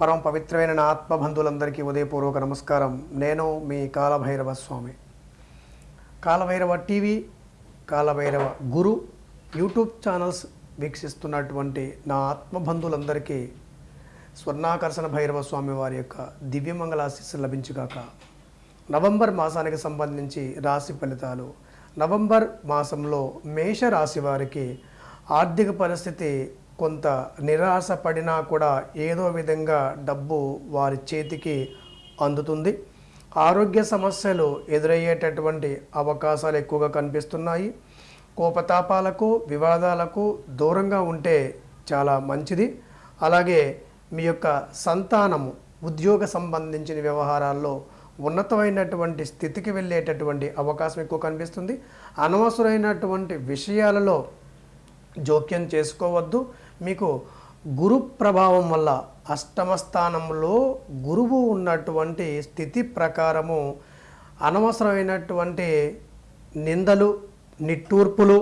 పరమ పవిత్రమైన నా ఆత్మబంధువులందరికీ ఉదయపూర్వక నమస్కారం. నేను మీ Kalabhairava Swami. Kalabhairava TV Kalabhairava Guru YouTube channels వీక్షిస్తున్నటువంటి నా ఆత్మబంధువులందరికీ స్వర్ణాకర్షణ భైరవ స్వామి వారి యొక్క దివ్యమంగళాశీస్సులు లభించుగాక నవంబర్ మాసానికి సంబంధించి రాశి ఫలితాలు. నవంబర్ మాసంలో మేష రాశి వారికి ఆర్థిక పరిస్థితి కొంత నిరాశ పడినా కూడా ఏదో విధంగా డబ్బు వారి చేతికి అందుతుంది. ఆరోగ్య సమస్యలు ఎదురయ్యేటటువంటి అవకాశాలు ఎక్కువగా కనిపిస్తున్నాయి. కోపతాపాలకు వివాదాలకు దూరంగా ఉంటే చాలా మంచిది. అలాగే మీ యొక్క సంతానము ఉద్యోగ సంబంధించిన వ్యవహారాల్లో ఉన్నతమైనటువంటి స్థితికి వెళ్ళేటటువంటి అవకాశం ఎక్కువ కనిపిస్తుంది. అనవసరమైనటువంటి విషయాలలో జోక్యం చేసుకోవద్దు. మీకు గురు ప్రభావం వల్ల అష్టమ స్థానంలో గురువు ఉన్నటువంటి స్థితి ప్రకారము అనవసరమైనటువంటి నిందలు నిట్టూర్పులు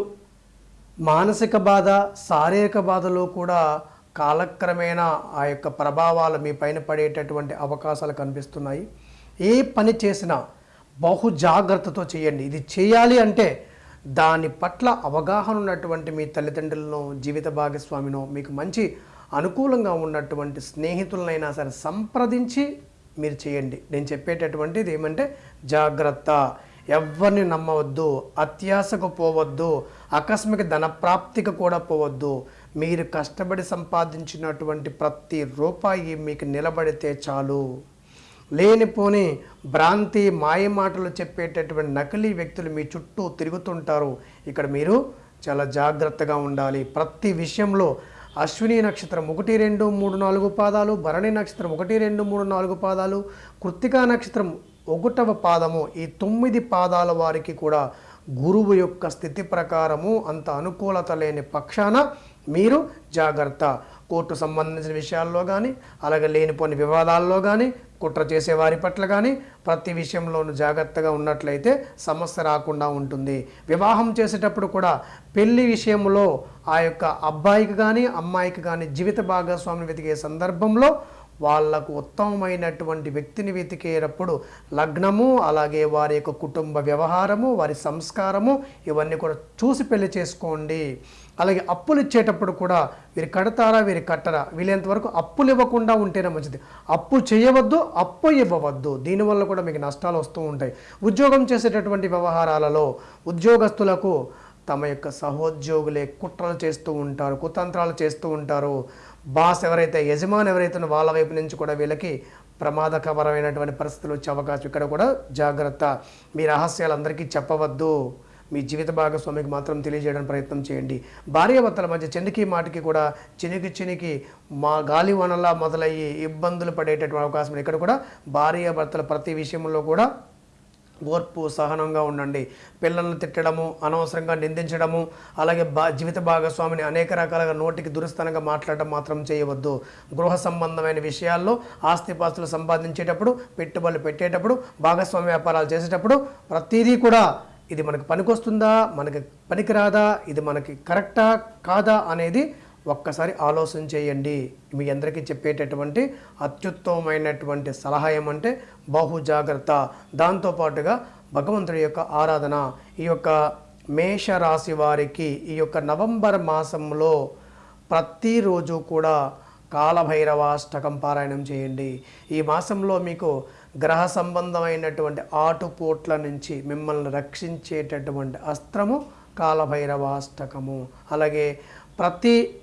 మానసిక బాధ శారీరక బాధలు కూడా కాలక్రమేణా ఆ యొక్క ప్రభావాలు మీ పైన పడేటటువంటి అవకాశాలు కనిపిస్తున్నాయి. ఏ పని చేసినా బహు జాగ్రత్తతో చేయండి. ఇది చేయాలి అంటే దాని పట్ల అవగాహన ఉన్నటువంటి మీ తల్లిదండ్రులను జీవిత భాగస్వామినో మీకు మంచి అనుకూలంగా ఉన్నటువంటి స్నేహితులనైనా సరే సంప్రదించి మీరు చేయండి. నేను చెప్పేటటువంటిది ఏమంటే జాగ్రత్త. ఎవరిని నమ్మవద్దు అత్యాశకు పోవద్దు ఆకస్మిక ధన ప్రాప్తికి కూడా పోవద్దు. మీరు కష్టపడి సంపాదించినటువంటి ప్రతి రూపాయి మీకు నిలబడితే చాలు. లేనిపోని భ్రాంతి మాయమాటలు చెప్పేటటువంటి నకిలీ వ్యక్తులు మీ చుట్టూ తిరుగుతుంటారు. ఇక్కడ మీరు చాలా జాగ్రత్తగా ఉండాలి. ప్రతి విషయంలో అశ్విని నక్షత్రం ఒకటి రెండు మూడు నాలుగు పాదాలు భరణి నక్షత్రం ఒకటి రెండు మూడు నాలుగు పాదాలు కృత్తికా నక్షత్రం ఒకటవ పాదము ఈ తొమ్మిది పాదాల వారికి కూడా గురువు యొక్క స్థితి ప్రకారము అంత అనుకూలత లేని పక్షాన మీరు జాగ్రత్త. కోర్టు సంబంధించిన విషయాల్లో కానీ అలాగే లేనిపోని వివాదాల్లో కానీ కుట్ర చేసే వారి పట్ల కానీ ప్రతి విషయంలోనూ జాగ్రత్తగా ఉన్నట్లయితే సమస్య రాకుండా ఉంటుంది. వివాహం చేసేటప్పుడు కూడా పెళ్ళి విషయంలో ఆ యొక్క అబ్బాయికి కానీ అమ్మాయికి కానీ జీవిత భాగస్వామిని వెతికే సందర్భంలో వాళ్ళకు ఉత్తమమైనటువంటి వ్యక్తిని వెతికేటప్పుడు లగ్నము అలాగే వారి యొక్క కుటుంబ వ్యవహారము వారి సంస్కారము ఇవన్నీ కూడా చూసి పెళ్ళి చేసుకోండి. అలాగే అప్పులు ఇచ్చేటప్పుడు కూడా వీరు కడతారా వీరు కట్టరా? వీలైనంతవరకు అప్పులు ఇవ్వకుండా ఉంటేనే మంచిది. అప్పు చేయవద్దు అప్పు ఇవ్వవద్దు. దీనివల్ల కూడా మీకు నష్టాలు వస్తూ ఉంటాయి. ఉద్యోగం చేసేటటువంటి వ్యవహారాలలో ఉద్యోగస్తులకు తమ యొక్క సహోద్యోగులే కుట్రలు చేస్తూ ఉంటారు కుతంత్రాలు చేస్తూ ఉంటారు. బాస్ ఎవరైతే యజమాని ఎవరైతే వాళ్ళ వైపు నుంచి కూడా వీళ్ళకి ప్రమాదకరమైనటువంటి పరిస్థితులు వచ్చే అవకాశం ఇక్కడ కూడా జాగ్రత్త. మీ రహస్యాలు అందరికీ చెప్పవద్దు. మీ జీవిత భాగస్వామికి మాత్రం తెలియజేయడానికి ప్రయత్నం చేయండి. భార్యాభర్తల మధ్య చినికి మాటికి కూడా చినికి చినికి మా గాలి వనలా మొదలయ్యి ఇబ్బందులు పడేటటువంటి అవకాశం ఉంది. ఇక్కడ కూడా భార్యాభర్తల ప్రతి విషయంలో కూడా ఓర్పు సహనంగా ఉండండి. పిల్లల్ని తిట్టడము అనవసరంగా నిందించడము అలాగే బా జీవిత భాగస్వామిని అనేక రకాలుగా నోటికి దురస్థానంగా మాట్లాడటం మాత్రం చేయవద్దు. గృహ సంబంధమైన విషయాల్లో ఆస్తిపాస్తులు సంపాదించేటప్పుడు పెట్టుబడులు పెట్టేటప్పుడు భాగస్వామి వ్యాపారాలు చేసేటప్పుడు ప్రతిదీ కూడా ఇది మనకు పనికొస్తుందా? మనకి పనికిరాదా? ఇది మనకి కరెక్టా? కాదా? అనేది ఒక్కసారి ఆలోచన చేయండి. మీ అందరికీ చెప్పేటటువంటి అత్యుత్తమమైనటువంటి సలహా ఏమంటే బహు జాగ్రత్త. దాంతోపాటుగా భగవంతుడి యొక్క ఆరాధన. ఈ యొక్క మేష రాశి వారికి ఈ యొక్క నవంబర్ మాసంలో ప్రతిరోజు కూడా కాలభైరవాష్టకం పారాయణం చేయండి. ఈ మాసంలో మీకు గ్రహ సంబంధమైనటువంటి ఆటుపోట్ల నుంచి మిమ్మల్ని రక్షించేటటువంటి అస్త్రము కాలభైరవాష్టకము. అలాగే ప్రతి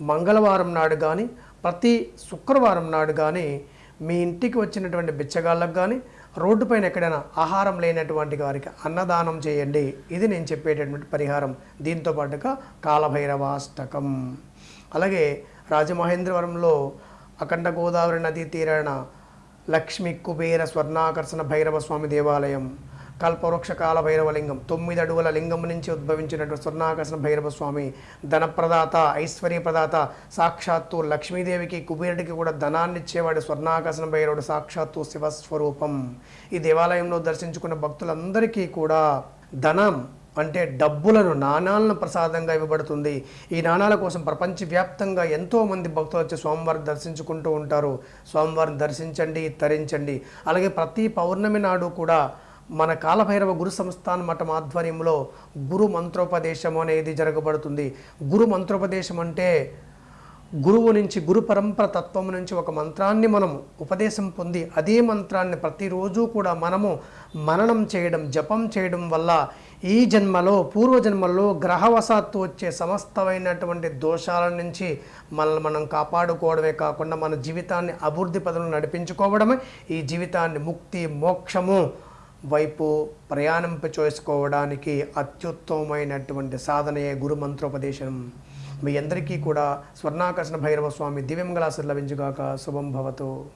మంగళవారం నాడు కానీ ప్రతి శుక్రవారం నాడు కానీ మీ ఇంటికి వచ్చినటువంటి బిచ్చగాళ్ళకు కానీ రోడ్డుపైన ఎక్కడైనా ఆహారం లేనటువంటి వారికి అన్నదానం చేయండి. ఇది నేను చెప్పేటటువంటి పరిహారం. దీంతో పాటుగా కాలభైరవాష్టకం. అలాగే రాజమహేంద్రవరంలో అఖండ గోదావరి నదీ తీరాన లక్ష్మి కుబేర స్వర్ణాకర్షణ భైరవ స్వామి దేవాలయం. కల్పవృక్ష కాల భైరవ లింగం తొమ్మిది అడుగుల లింగం నుంచి ఉద్భవించినటువంటి స్వర్ణాకర్షణ భైరవ స్వామి ధనప్రదాత ఐశ్వర్య ప్రదాత సాక్షాత్తు లక్ష్మీదేవికి కుబేరుడికి కూడా ధనాన్ని ఇచ్చేవాడు స్వర్ణాకర్షణ భైరవుడు సాక్షాత్తు శివస్వరూపం. ఈ దేవాలయంలో దర్శించుకున్న భక్తులందరికీ కూడా ధనం అంటే డబ్బులను నాణాలను ప్రసాదంగా ఇవ్వబడుతుంది. ఈ నాణాల కోసం ప్రపంచవ్యాప్తంగా ఎంతోమంది భక్తులు వచ్చి స్వామివారిని దర్శించుకుంటూ ఉంటారు. స్వామివారిని దర్శించండి తరించండి. అలాగే ప్రతి పౌర్ణమి నాడు కూడా మన కాలభైరవ గురు సంస్థాన మఠం ఆధ్వర్యంలో గురు మంత్రోపదేశం అనేది జరగబడుతుంది. గురు మంత్రోపదేశం అంటే గురువు నుంచి గురు పరంపర తత్వం నుంచి ఒక మంత్రాన్ని మనం ఉపదేశం పొంది అదే మంత్రాన్ని ప్రతిరోజు కూడా మనము మననం చేయడం జపం చేయడం వల్ల ఈ జన్మలో పూర్వజన్మలో గ్రహవశాత్తు వచ్చే సమస్తమైనటువంటి దోషాల నుంచి మనల్ని మనం కాపాడుకోవడమే కాకుండా మన జీవితాన్ని అభివృద్ధి పదవులు నడిపించుకోవడమే ఈ జీవితాన్ని ముక్తి మోక్షము వైపు ప్రయాణింప చేసుకోవడానికి అత్యుత్తమమైనటువంటి సాధనయే గురు మంత్రోపదేశం మీ అందరికీ కూడా స్వర్ణాకర్షణ భైరవ స్వామి దివ్యమంగళాసులు లభించుగాక. శుభం భవతు.